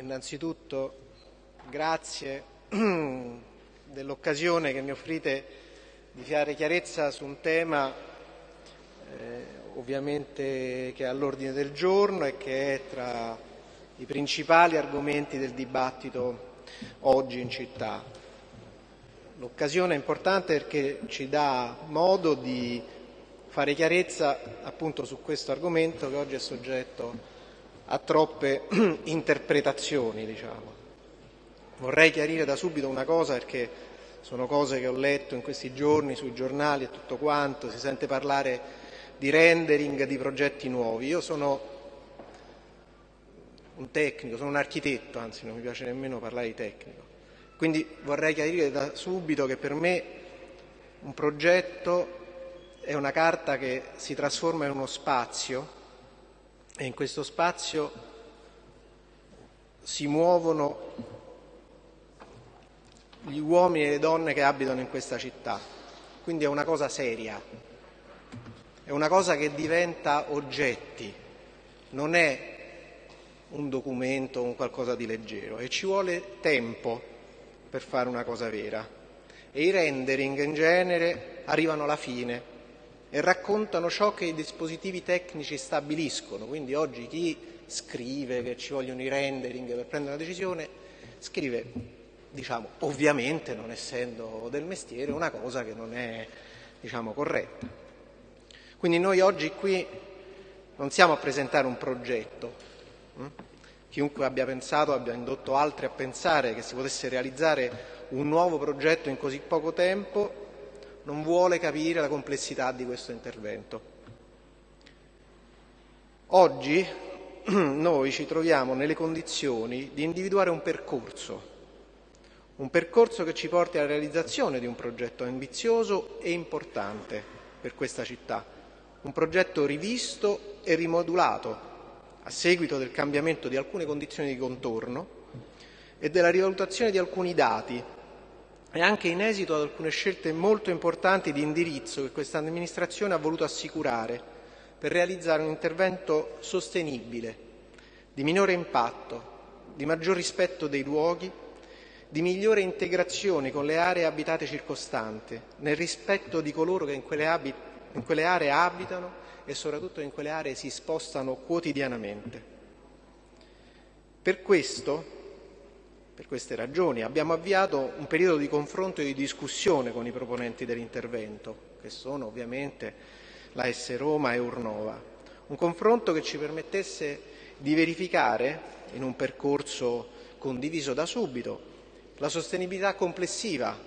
innanzitutto grazie dell'occasione che mi offrite di fare chiarezza su un tema eh, ovviamente che è all'ordine del giorno e che è tra i principali argomenti del dibattito oggi in città. L'occasione è importante perché ci dà modo di fare chiarezza appunto su questo argomento che oggi è soggetto a troppe interpretazioni. Diciamo. Vorrei chiarire da subito una cosa perché sono cose che ho letto in questi giorni sui giornali e tutto quanto, si sente parlare di rendering di progetti nuovi. Io sono un tecnico, sono un architetto, anzi non mi piace nemmeno parlare di tecnico. Quindi vorrei chiarire da subito che per me un progetto è una carta che si trasforma in uno spazio e in questo spazio si muovono gli uomini e le donne che abitano in questa città. Quindi è una cosa seria, è una cosa che diventa oggetti, non è un documento o un qualcosa di leggero e ci vuole tempo per fare una cosa vera. E i rendering in genere arrivano alla fine e raccontano ciò che i dispositivi tecnici stabiliscono. Quindi oggi chi scrive che ci vogliono i rendering per prendere una decisione, scrive, diciamo, ovviamente non essendo del mestiere, una cosa che non è diciamo, corretta. Quindi noi oggi qui non siamo a presentare un progetto. Hm? Chiunque abbia pensato, abbia indotto altri a pensare che si potesse realizzare un nuovo progetto in così poco tempo, non vuole capire la complessità di questo intervento. Oggi noi ci troviamo nelle condizioni di individuare un percorso, un percorso che ci porti alla realizzazione di un progetto ambizioso e importante per questa città, un progetto rivisto e rimodulato a seguito del cambiamento di alcune condizioni di contorno e della rivalutazione di alcuni dati e anche in esito ad alcune scelte molto importanti di indirizzo che questa amministrazione ha voluto assicurare per realizzare un intervento sostenibile, di minore impatto, di maggior rispetto dei luoghi, di migliore integrazione con le aree abitate circostanti, nel rispetto di coloro che in quelle, abit- in quelle aree abitano e soprattutto in quelle aree si spostano quotidianamente. Per questo per queste ragioni abbiamo avviato un periodo di confronto e di discussione con i proponenti dell'intervento, che sono ovviamente la S Roma e Urnova. Un confronto che ci permettesse di verificare, in un percorso condiviso da subito, la sostenibilità complessiva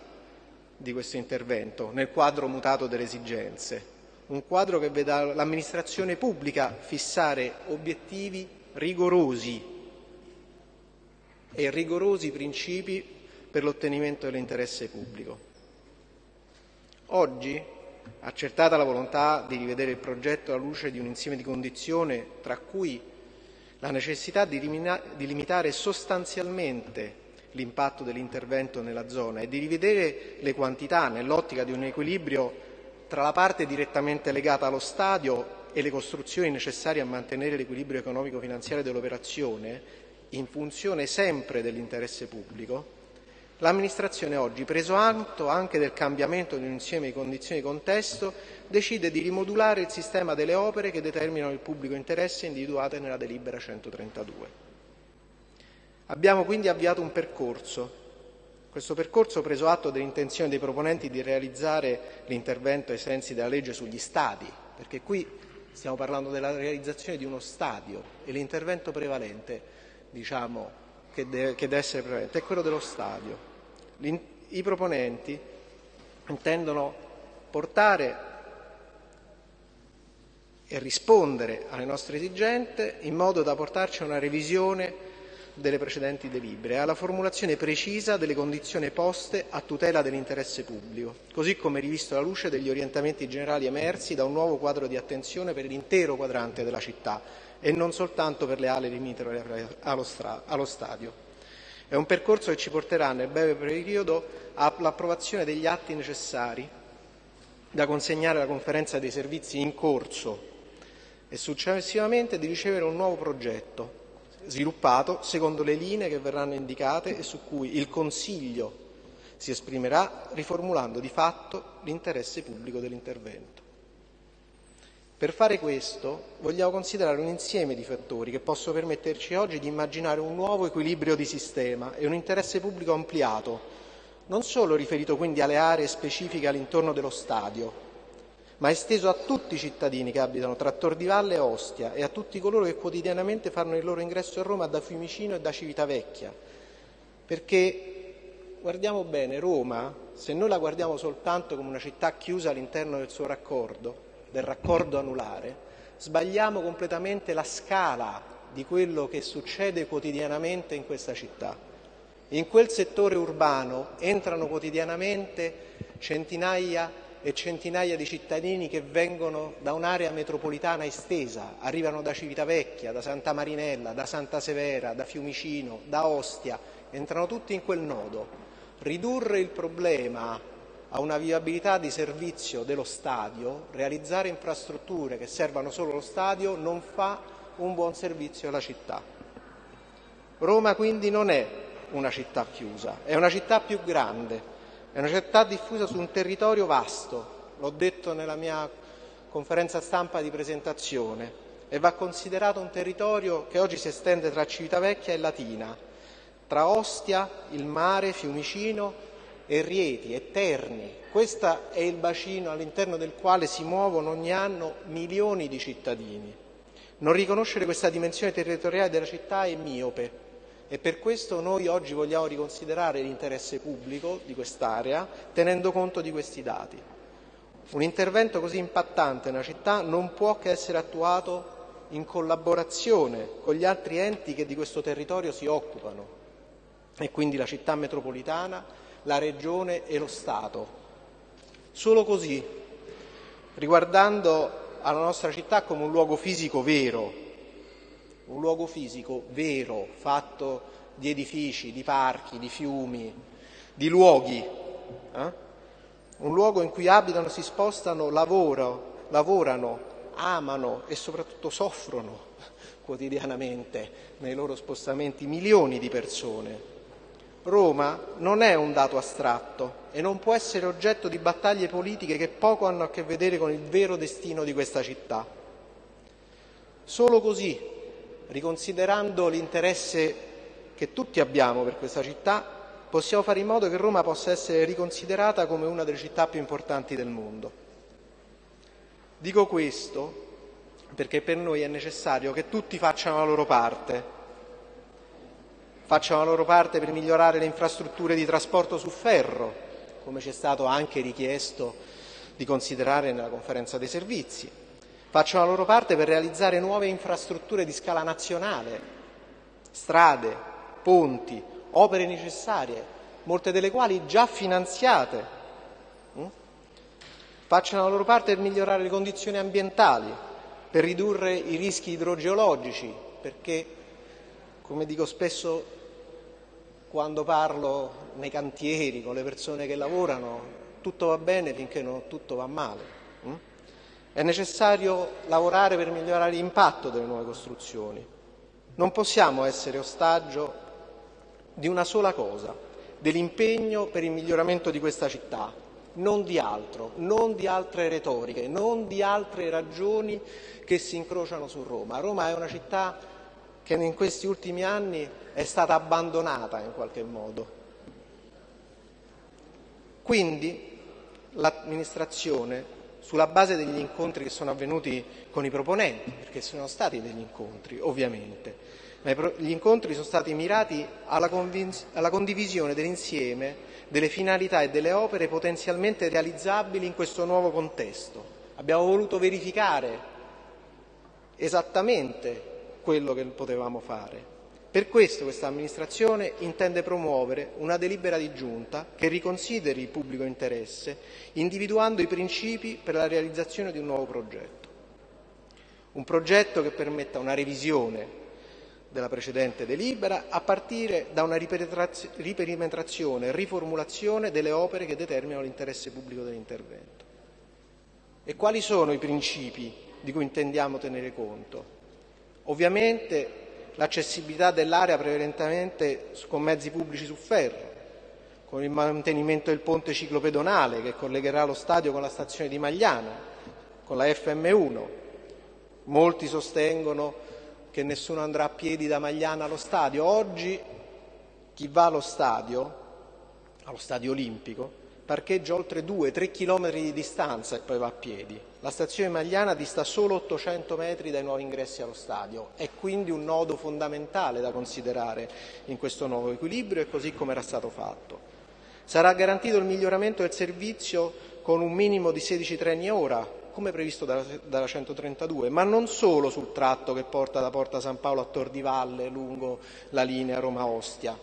di questo intervento nel quadro mutato delle esigenze, un quadro che veda l'amministrazione pubblica fissare obiettivi rigorosi e rigorosi principi per l'ottenimento dell'interesse pubblico. Oggi, accertata la volontà di rivedere il progetto alla luce di un insieme di condizioni, tra cui la necessità di, limitare sostanzialmente l'impatto dell'intervento nella zona e di rivedere le quantità nell'ottica di un equilibrio tra la parte direttamente legata allo stadio e le costruzioni necessarie a mantenere l'equilibrio economico-finanziario dell'operazione, in funzione sempre dell'interesse pubblico, l'amministrazione oggi, preso atto anche del cambiamento di un insieme di condizioni di contesto, decide di rimodulare il sistema delle opere che determinano il pubblico interesse individuate nella delibera 132. Abbiamo quindi avviato un percorso. Questo percorso preso atto dell'intenzione dei proponenti di realizzare l'intervento ai sensi della legge sugli stadi, perché qui stiamo parlando della realizzazione di uno stadio e l'intervento prevalente diciamo, che, deve, che deve essere prevalente è quello dello stadio. I proponenti intendono portare e rispondere alle nostre esigenze in modo da portarci a una revisione delle precedenti delibere, alla formulazione precisa delle condizioni poste a tutela dell'interesse pubblico, così come rivisto alla luce degli orientamenti generali emersi da un nuovo quadro di attenzione per l'intero quadrante della città, e non soltanto per le ali limitrofe allo, stadio. È un percorso che ci porterà nel breve periodo all'approvazione degli atti necessari da consegnare alla conferenza dei servizi in corso e successivamente di ricevere un nuovo progetto sviluppato secondo le linee che verranno indicate e su cui il Consiglio si esprimerà riformulando di fatto l'interesse pubblico dell'intervento. Per fare questo vogliamo considerare un insieme di fattori che possono permetterci oggi di immaginare un nuovo equilibrio di sistema e un interesse pubblico ampliato, non solo riferito quindi alle aree specifiche all'intorno dello stadio, ma esteso a tutti i cittadini che abitano tra Tor di Valle e Ostia e a tutti coloro che quotidianamente fanno il loro ingresso a Roma da Fiumicino e da Civitavecchia. Perché guardiamo bene, Roma, se noi la guardiamo soltanto come una città chiusa all'interno del suo raccordo, del raccordo anulare, sbagliamo completamente la scala di quello che succede quotidianamente in questa città. In quel settore urbano entrano quotidianamente centinaia e centinaia di cittadini che vengono da un'area metropolitana estesa, arrivano da Civitavecchia, da Santa Marinella, da Santa Severa, da Fiumicino, da Ostia, entrano tutti in quel nodo. Ridurre il problema a una viabilità di servizio dello stadio, realizzare infrastrutture che servano solo lo stadio non fa un buon servizio alla città. Roma quindi non è una città chiusa, è una città più grande, è una città diffusa su un territorio vasto, l'ho detto nella mia conferenza stampa di presentazione, e va considerato un territorio che oggi si estende tra Civitavecchia e Latina, tra Ostia, il mare, Fiumicino e Rieti e Terni. Questo è il bacino all'interno del quale si muovono ogni anno milioni di cittadini. Non riconoscere questa dimensione territoriale della città è miope e per questo noi oggi vogliamo riconsiderare l'interesse pubblico di quest'area tenendo conto di questi dati. Un intervento così impattante nella città non può che essere attuato in collaborazione con gli altri enti che di questo territorio si occupano e quindi la città metropolitana, la Regione e lo Stato. Solo così, riguardando alla nostra città come un luogo fisico vero, un luogo fisico vero, fatto di edifici, di parchi, di fiumi, di luoghi, eh? un luogo in cui abitano, si spostano, lavoro, lavorano, amano e soprattutto soffrono quotidianamente nei loro spostamenti milioni di persone. Roma non è un dato astratto e non può essere oggetto di battaglie politiche che poco hanno a che vedere con il vero destino di questa città. Solo così, riconsiderando l'interesse che tutti abbiamo per questa città, possiamo fare in modo che Roma possa essere riconsiderata come una delle città più importanti del mondo. Dico questo perché per noi è necessario che tutti facciano la loro parte facciano la loro parte per migliorare le infrastrutture di trasporto su ferro, come ci è stato anche richiesto di considerare nella conferenza dei servizi, facciano la loro parte per realizzare nuove infrastrutture di scala nazionale, strade, ponti, opere necessarie, molte delle quali già finanziate, mm? facciano la loro parte per migliorare le condizioni ambientali, per ridurre i rischi idrogeologici, perché, come dico spesso quando parlo nei cantieri con le persone che lavorano, tutto va bene finché non tutto va male. Hm? È necessario lavorare per migliorare l'impatto delle nuove costruzioni. Non possiamo essere ostaggio di una sola cosa, dell'impegno per il miglioramento di questa città, non di altro, non di altre retoriche, non di altre ragioni che si incrociano su Roma. Roma è una città che in questi ultimi anni è stata abbandonata in qualche modo. Quindi l'amministrazione, sulla base degli incontri che sono avvenuti con i proponenti, perché sono stati degli incontri ovviamente, ma gli incontri sono stati mirati alla, alla condivisione dell'insieme delle finalità e delle opere potenzialmente realizzabili in questo nuovo contesto. Abbiamo voluto verificare esattamente quello che potevamo fare. Per questo questa amministrazione intende promuovere una delibera di giunta che riconsideri il pubblico interesse, individuando i principi per la realizzazione di un nuovo progetto. Un progetto che permetta una revisione della precedente delibera a partire da una riperimetrazione e riformulazione delle opere che determinano l'interesse pubblico dell'intervento. E quali sono i principi di cui intendiamo tenere conto? Ovviamente l'accessibilità dell'area prevalentemente con mezzi pubblici su ferro, con il mantenimento del ponte ciclopedonale che collegherà lo stadio con la stazione di Magliano, con la FM1. Molti sostengono che nessuno andrà a piedi da Magliano allo stadio. Oggi chi va allo stadio, allo stadio olimpico, parcheggia oltre 2-3 km di distanza e poi va a piedi. La stazione Magliana dista solo 800 metri dai nuovi ingressi allo stadio, è quindi un nodo fondamentale da considerare in questo nuovo equilibrio e così come era stato fatto. Sarà garantito il miglioramento del servizio con un minimo di 16 treni a ora, come previsto dalla, dalla 132, ma non solo sul tratto che porta da Porta San Paolo a Tor di Valle lungo la linea Roma-Ostia,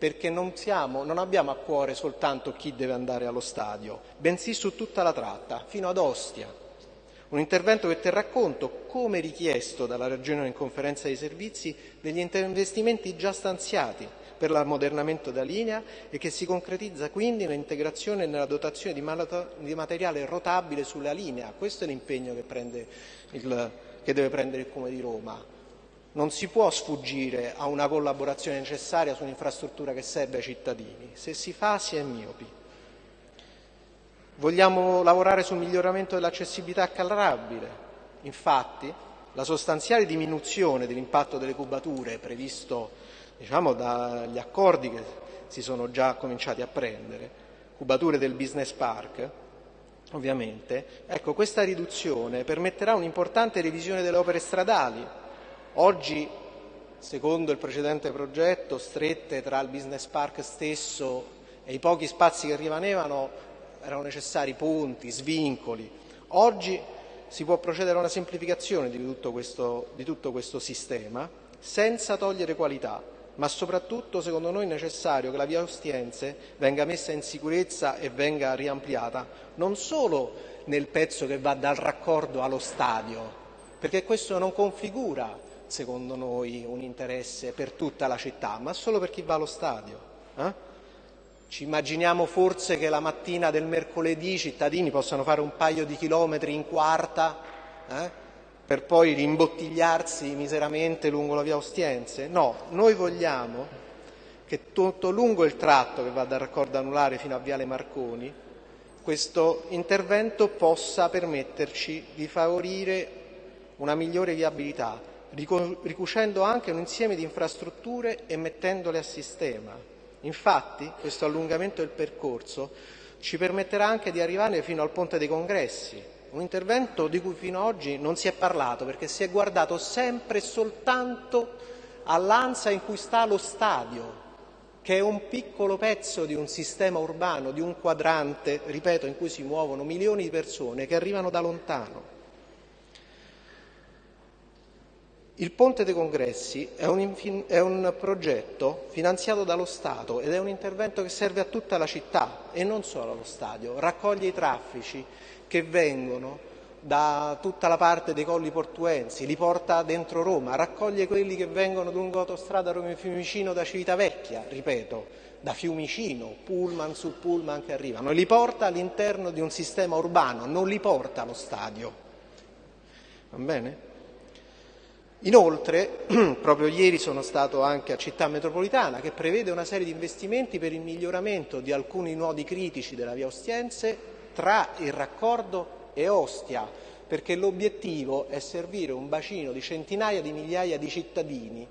perché non, siamo, non abbiamo a cuore soltanto chi deve andare allo stadio, bensì su tutta la tratta, fino ad Ostia. Un intervento che terrà conto, come richiesto dalla Regione in conferenza dei servizi, degli investimenti già stanziati per l'ammodernamento della linea e che si concretizza quindi nell'integrazione e nella dotazione di materiale rotabile sulla linea. Questo è l'impegno che, che deve prendere il Comune di Roma non si può sfuggire a una collaborazione necessaria su un'infrastruttura che serve ai cittadini. Se si fa si è miopi. Vogliamo lavorare sul miglioramento dell'accessibilità calrabile. Infatti, la sostanziale diminuzione dell'impatto delle cubature previsto diciamo, dagli accordi che si sono già cominciati a prendere, cubature del business park, ovviamente, ecco, questa riduzione permetterà un'importante revisione delle opere stradali, Oggi, secondo il precedente progetto, strette tra il business park stesso e i pochi spazi che rimanevano erano necessari ponti, svincoli. Oggi si può procedere a una semplificazione di tutto questo, di tutto questo sistema senza togliere qualità, ma soprattutto secondo noi è necessario che la via Ostiense venga messa in sicurezza e venga riampliata, non solo nel pezzo che va dal raccordo allo stadio, perché questo non configura secondo noi, un interesse per tutta la città, ma solo per chi va allo stadio. Eh? Ci immaginiamo forse che la mattina del mercoledì i cittadini possano fare un paio di chilometri in quarta eh? per poi rimbottigliarsi miseramente lungo la via Ostiense? No, noi vogliamo che tutto lungo il tratto che va dal raccordo anulare fino a Viale Marconi questo intervento possa permetterci di favorire una migliore viabilità, ricucendo anche un insieme di infrastrutture e mettendole a sistema. Infatti questo allungamento del percorso ci permetterà anche di arrivare fino al Ponte dei Congressi, un intervento di cui fino ad oggi non si è parlato perché si è guardato sempre e soltanto all'ansa in cui sta lo stadio, che è un piccolo pezzo di un sistema urbano, di un quadrante, ripeto, in cui si muovono milioni di persone che arrivano da lontano. Il Ponte dei Congressi è un, è un, progetto finanziato dallo Stato ed è un intervento che serve a tutta la città e non solo allo stadio. Raccoglie i traffici che vengono da tutta la parte dei colli portuensi, li porta dentro Roma, raccoglie quelli che vengono lungo l'autostrada Roma-Fiumicino da Civitavecchia, ripeto, da Fiumicino, pullman su pullman che arrivano, li porta all'interno di un sistema urbano, non li porta allo stadio. Va bene? Inoltre, proprio ieri sono stato anche a Città Metropolitana che prevede una serie di investimenti per il miglioramento di alcuni nodi critici della via Ostiense tra il raccordo e Ostia, perché l'obiettivo è servire un bacino di centinaia di migliaia di cittadini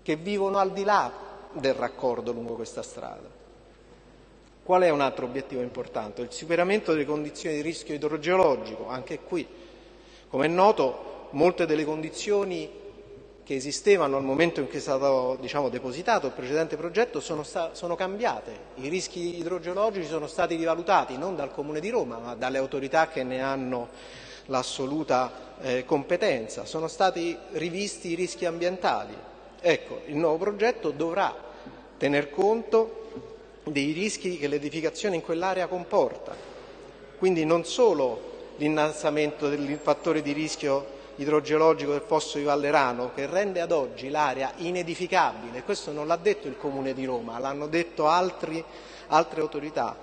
che vivono al di là del raccordo lungo questa strada. Qual è un altro obiettivo importante? Il superamento delle condizioni di rischio idrogeologico. Anche qui, come è noto, molte delle condizioni che esistevano al momento in cui è stato diciamo, depositato il precedente progetto sono, sono, cambiate. I rischi idrogeologici sono stati rivalutati non dal Comune di Roma ma dalle autorità che ne hanno l'assoluta eh, competenza. Sono stati rivisti i rischi ambientali. Ecco, il nuovo progetto dovrà tener conto dei rischi che l'edificazione in quell'area comporta. Quindi non solo l'innalzamento del fattore di rischio idrogeologico del fosso di Vallerano che rende ad oggi l'area inedificabile, questo non l'ha detto il Comune di Roma, l'hanno detto altri, altre autorità,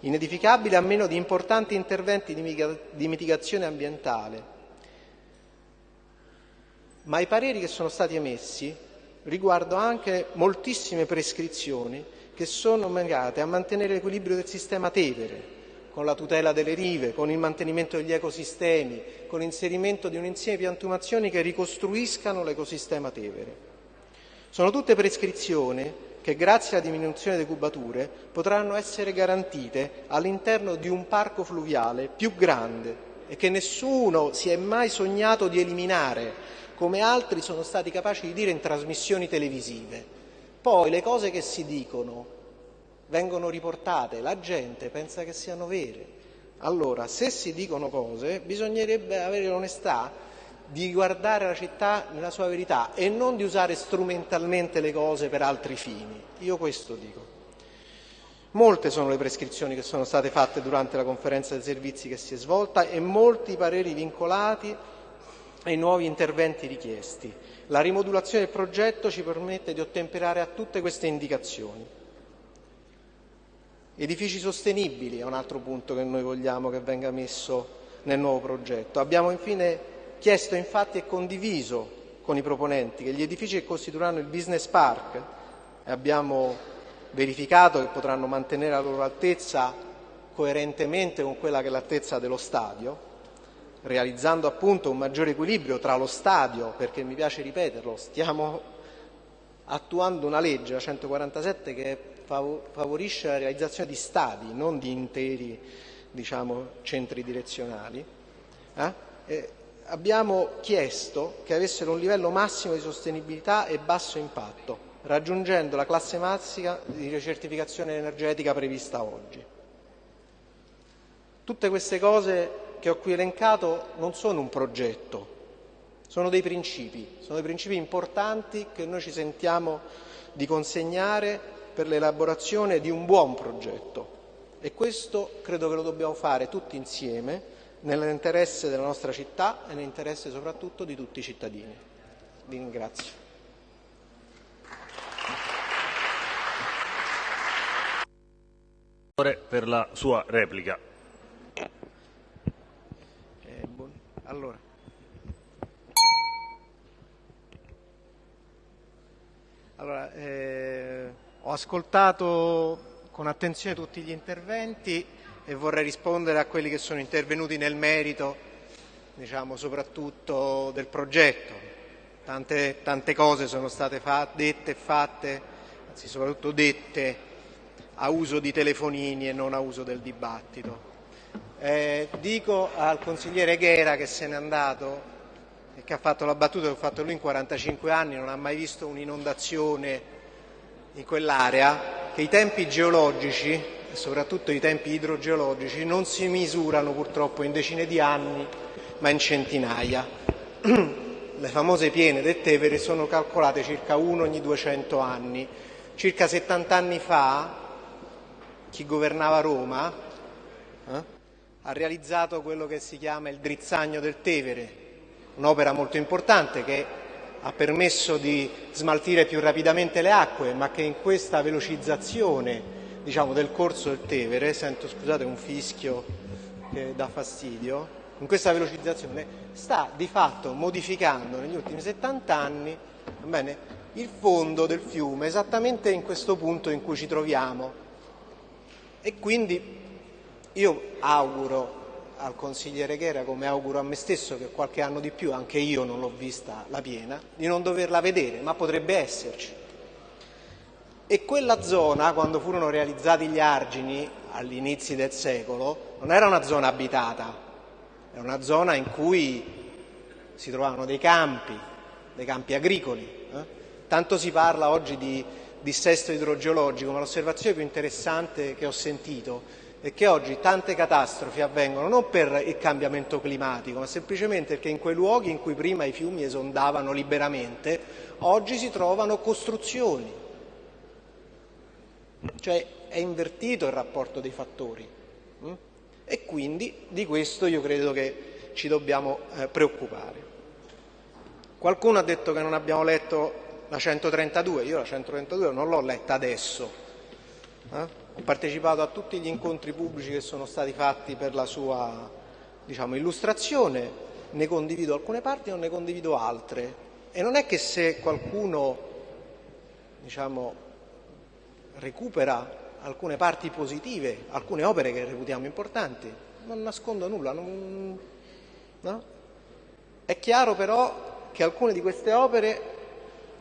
inedificabile a meno di importanti interventi di mitigazione ambientale. Ma i pareri che sono stati emessi riguardo anche moltissime prescrizioni che sono legate a mantenere l'equilibrio del sistema Tevere, con la tutela delle rive, con il mantenimento degli ecosistemi, con l'inserimento di un insieme di piantumazioni che ricostruiscano l'ecosistema Tevere. Sono tutte prescrizioni che grazie alla diminuzione delle cubature potranno essere garantite all'interno di un parco fluviale più grande e che nessuno si è mai sognato di eliminare, come altri sono stati capaci di dire in trasmissioni televisive. Poi le cose che si dicono vengono riportate, la gente pensa che siano vere. Allora, se si dicono cose, bisognerebbe avere l'onestà di guardare la città nella sua verità e non di usare strumentalmente le cose per altri fini. Io questo dico. Molte sono le prescrizioni che sono state fatte durante la conferenza dei servizi che si è svolta e molti pareri vincolati ai nuovi interventi richiesti. La rimodulazione del progetto ci permette di ottemperare a tutte queste indicazioni. Edifici sostenibili è un altro punto che noi vogliamo che venga messo nel nuovo progetto. Abbiamo infine chiesto infatti e condiviso con i proponenti che gli edifici che costituiranno il business park e abbiamo verificato che potranno mantenere la loro altezza coerentemente con quella che è l'altezza dello stadio, realizzando appunto un maggiore equilibrio tra lo stadio, perché mi piace ripeterlo, stiamo attuando una legge, la 147, che favorisce la realizzazione di stadi, non di interi diciamo, centri direzionali. Eh? abbiamo chiesto che avessero un livello massimo di sostenibilità e basso impatto, raggiungendo la classe massima di ricertificazione energetica prevista oggi. Tutte queste cose che ho qui elencato non sono un progetto, sono dei principi, sono dei principi importanti che noi ci sentiamo di consegnare per l'elaborazione di un buon progetto e questo credo che lo dobbiamo fare tutti insieme nell'interesse della nostra città e nell'interesse soprattutto di tutti i cittadini. Vi ringrazio. Per la sua replica. Eh, allora. Allora, eh, ho ascoltato con attenzione tutti gli interventi e vorrei rispondere a quelli che sono intervenuti nel merito, diciamo, soprattutto del progetto. Tante, tante cose sono state dette e fatte, anzi soprattutto dette a uso di telefonini e non a uso del dibattito. Eh, dico al consigliere Ghera che se n'è andato e che ha fatto la battuta che ha fatto lui in 45 anni, non ha mai visto un'inondazione in quell'area, che i tempi geologici e soprattutto i tempi idrogeologici non si misurano purtroppo in decine di anni ma in centinaia. Le famose piene del Tevere sono calcolate circa uno ogni 200 anni. Circa 70 anni fa chi governava Roma eh, ha realizzato quello che si chiama il drizzagno del Tevere, un'opera molto importante che ha permesso di smaltire più rapidamente le acque, ma che in questa velocizzazione diciamo, del corso del Tevere, sento scusate un fischio che dà fastidio, in questa velocizzazione sta di fatto modificando negli ultimi 70 anni bene, il fondo del fiume esattamente in questo punto in cui ci troviamo. E quindi io auguro al consigliere Ghera, come auguro a me stesso che qualche anno di più, anche io non l'ho vista la piena, di non doverla vedere, ma potrebbe esserci. E quella zona, quando furono realizzati gli argini all'inizio del secolo, non era una zona abitata, era una zona in cui si trovavano dei campi, dei campi agricoli. Eh? Tanto si parla oggi di dissesto idrogeologico, ma l'osservazione più interessante che ho sentito è che oggi tante catastrofi avvengono non per il cambiamento climatico, ma semplicemente perché in quei luoghi in cui prima i fiumi esondavano liberamente, oggi si trovano costruzioni cioè è invertito il rapporto dei fattori hm? e quindi di questo io credo che ci dobbiamo eh, preoccupare. Qualcuno ha detto che non abbiamo letto la 132, io la 132 non l'ho letta adesso, eh? Partecipato a tutti gli incontri pubblici che sono stati fatti per la sua diciamo, illustrazione, ne condivido alcune parti, non ne condivido altre e non è che se qualcuno diciamo, recupera alcune parti positive, alcune opere che reputiamo importanti, non nascondo nulla. Non, no? È chiaro però che alcune di queste opere,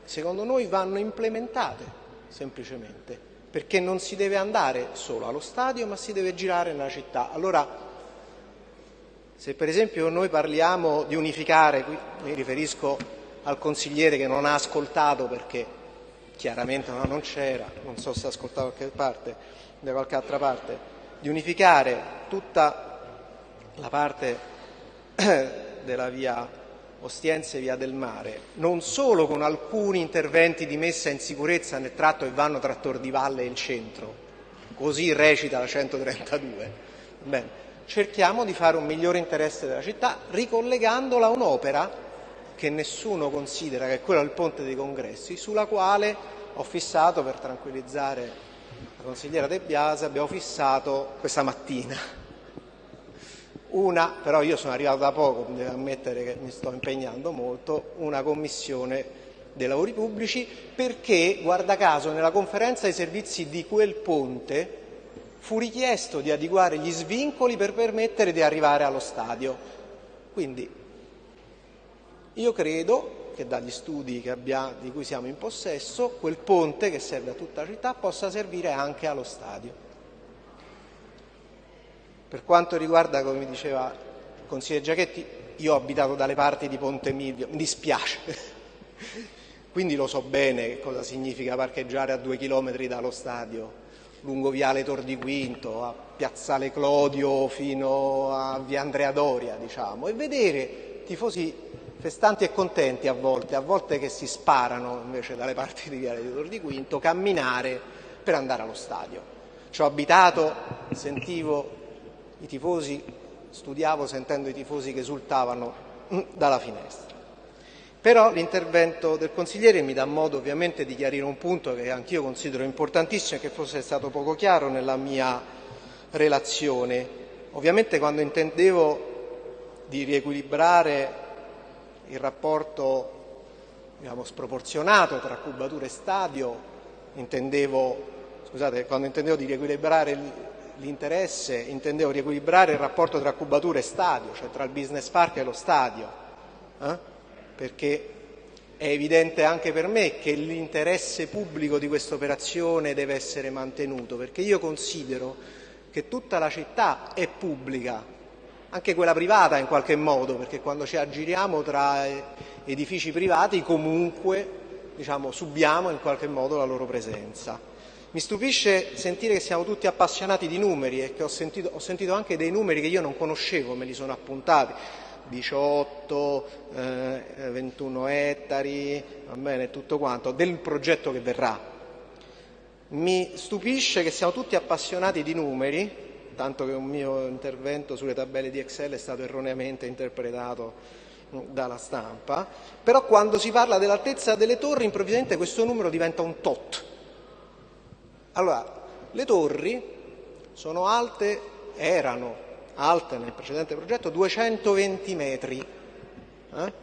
secondo noi, vanno implementate semplicemente, perché non si deve andare solo allo stadio, ma si deve girare nella città. Allora, se per esempio noi parliamo di unificare, qui mi riferisco al consigliere che non ha ascoltato perché chiaramente no, non c'era, non so se ha ascoltato da qualche parte, da qualche altra parte, di unificare tutta la parte della via Ostiense via del mare, non solo con alcuni interventi di messa in sicurezza nel tratto che vanno tra Valle e il centro, così recita la 132. Bene cerchiamo di fare un migliore interesse della città ricollegandola a un'opera che nessuno considera, che è quella del Ponte dei Congressi, sulla quale ho fissato, per tranquillizzare la consigliera De Biase, abbiamo fissato questa mattina. Una, però io sono arrivato da poco, devo ammettere che mi sto impegnando molto, una commissione dei lavori pubblici perché, guarda caso, nella conferenza dei servizi di quel ponte fu richiesto di adeguare gli svincoli per permettere di arrivare allo stadio. Quindi io credo che dagli studi che abbiamo, di cui siamo in possesso, quel ponte che serve a tutta la città possa servire anche allo stadio. Per quanto riguarda, come diceva il consigliere Giachetti, io ho abitato dalle parti di Ponte Milvio, mi dispiace, quindi lo so bene cosa significa parcheggiare a due chilometri dallo stadio lungo Viale Tor di Quinto, a Piazzale Clodio fino a Via Andrea Doria, diciamo, e vedere tifosi festanti e contenti a volte, a volte che si sparano invece dalle parti di Viale Tor di Quinto, camminare per andare allo stadio. Ci ho abitato, sentivo i tifosi, studiavo sentendo i tifosi che esultavano mm, dalla finestra. Però l'intervento del consigliere mi dà modo ovviamente di chiarire un punto che anch'io considero importantissimo e che forse è stato poco chiaro nella mia relazione. Ovviamente quando intendevo di riequilibrare il rapporto diciamo, sproporzionato tra cubatura e stadio, intendevo, scusate, quando intendevo di riequilibrare l'interesse, intendevo riequilibrare il rapporto tra cubatura e stadio, cioè tra il business park e lo stadio. Eh? perché è evidente anche per me che l'interesse pubblico di questa operazione deve essere mantenuto, perché io considero che tutta la città è pubblica, anche quella privata in qualche modo, perché quando ci aggiriamo tra edifici privati comunque diciamo, subiamo in qualche modo la loro presenza. Mi stupisce sentire che siamo tutti appassionati di numeri e che ho sentito, ho sentito anche dei numeri che io non conoscevo, me li sono appuntati. 18, eh, 21 ettari, va bene, tutto quanto, del progetto che verrà. Mi stupisce che siamo tutti appassionati di numeri, tanto che un mio intervento sulle tabelle di Excel è stato erroneamente interpretato dalla stampa, però quando si parla dell'altezza delle torri improvvisamente questo numero diventa un tot. Allora, le torri sono alte, erano alte nel precedente progetto 220 metri. Eh?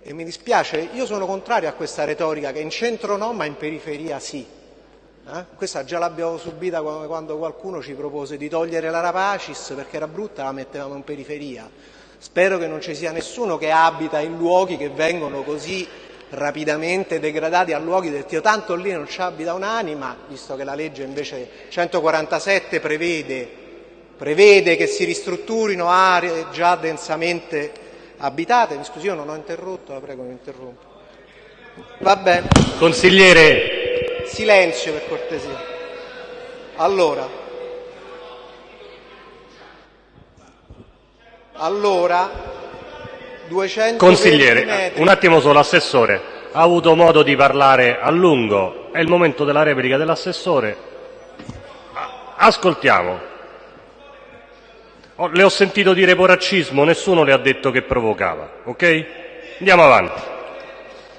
E mi dispiace, io sono contrario a questa retorica che in centro no, ma in periferia sì. Eh? Questa già l'abbiamo subita quando qualcuno ci propose di togliere la Rapacis perché era brutta, la mettevamo in periferia. Spero che non ci sia nessuno che abita in luoghi che vengono così rapidamente degradati a luoghi del Dio, tanto lì non ci abita un'anima, visto che la legge invece 147 prevede prevede che si ristrutturino aree già densamente abitate. Mi scusi, io non ho interrotto, la prego, mi interrompo. Va bene. Consigliere. Silenzio per cortesia. Allora. Allora, 200 Consigliere, un attimo solo, assessore. Ha avuto modo di parlare a lungo. È il momento della replica dell'assessore. Ascoltiamo. Oh, le ho sentito dire poraccismo, nessuno le ha detto che provocava, ok? Andiamo avanti.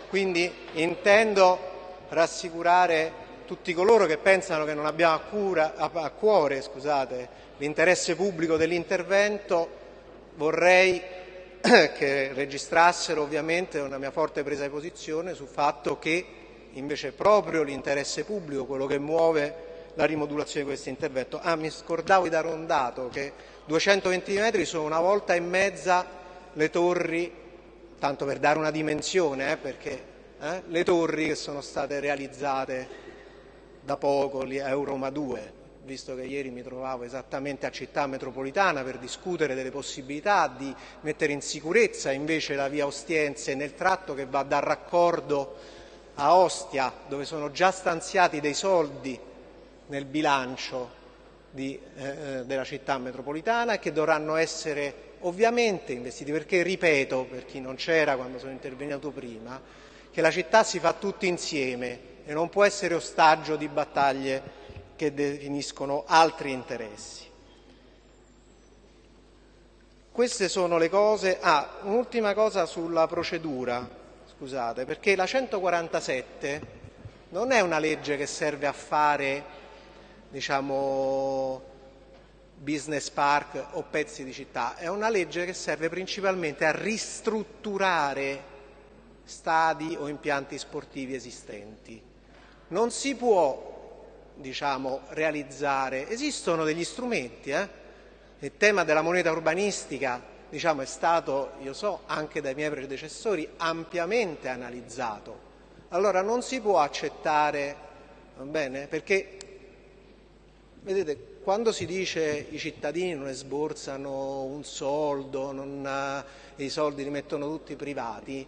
Quindi intendo rassicurare tutti coloro che pensano che non abbiamo a, cura, a cuore l'interesse pubblico dell'intervento, vorrei che registrassero ovviamente una mia forte presa di posizione sul fatto che invece è proprio l'interesse pubblico quello che muove la rimodulazione di questo intervento. Ah, mi scordavo di dare un dato, che 220 metri sono una volta e mezza le torri, tanto per dare una dimensione, eh, perché eh, le torri che sono state realizzate da poco, a Euroma 2, visto che ieri mi trovavo esattamente a Città Metropolitana per discutere delle possibilità di mettere in sicurezza invece la via Ostiense nel tratto che va dal raccordo a Ostia, dove sono già stanziati dei soldi nel bilancio di, eh, eh, della città metropolitana e che dovranno essere ovviamente investiti, perché ripeto, per chi non c'era quando sono intervenuto prima, che la città si fa tutti insieme e non può essere ostaggio di battaglie che definiscono altri interessi. Queste sono le cose. Ah, un'ultima cosa sulla procedura, scusate, perché la 147 non è una legge che serve a fare, diciamo, business park o pezzi di città, è una legge che serve principalmente a ristrutturare stadi o impianti sportivi esistenti. Non si può diciamo, realizzare. Esistono degli strumenti, eh? il tema della moneta urbanistica diciamo, è stato, io so, anche dai miei predecessori ampiamente analizzato. Allora non si può accettare, va bene? Perché, vedete, quando si dice i cittadini non esborsano un soldo, non, eh, i soldi li mettono tutti privati,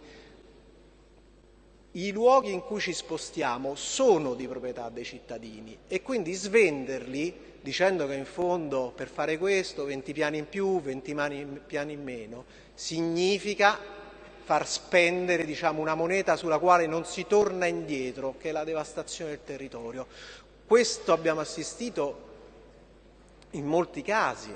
i luoghi in cui ci spostiamo sono di proprietà dei cittadini e quindi svenderli dicendo che in fondo per fare questo 20 piani in più, 20 piani in meno, significa far spendere diciamo, una moneta sulla quale non si torna indietro, che è la devastazione del territorio. Questo abbiamo assistito in molti casi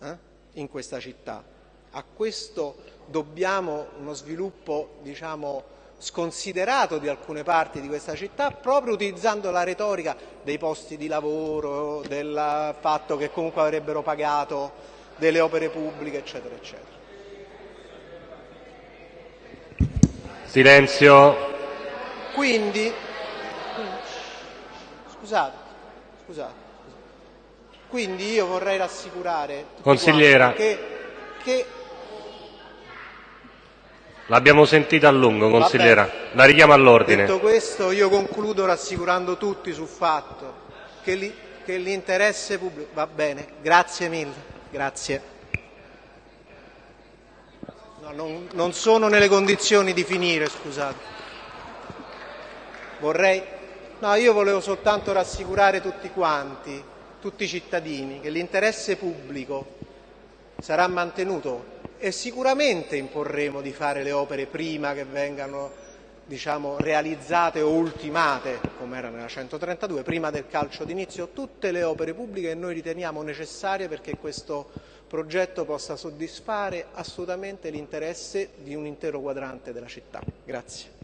eh, in questa città. A questo dobbiamo uno sviluppo diciamo, sconsiderato di alcune parti di questa città proprio utilizzando la retorica dei posti di lavoro, del fatto che comunque avrebbero pagato delle opere pubbliche, eccetera, eccetera. Silenzio. Quindi, scusate, scusate, quindi io vorrei rassicurare Consigliera. che, che L'abbiamo sentita a lungo, consigliera. La richiamo all'ordine. Detto questo, io concludo rassicurando tutti sul fatto che l'interesse pubblico... Va bene, grazie mille. Grazie. No, non, non sono nelle condizioni di finire, scusate. Vorrei... No, io volevo soltanto rassicurare tutti quanti, tutti i cittadini, che l'interesse pubblico sarà mantenuto e sicuramente imporremo di fare le opere prima che vengano diciamo, realizzate o ultimate, come era nella 132, prima del calcio d'inizio, tutte le opere pubbliche che noi riteniamo necessarie perché questo progetto possa soddisfare assolutamente l'interesse di un intero quadrante della città. Grazie.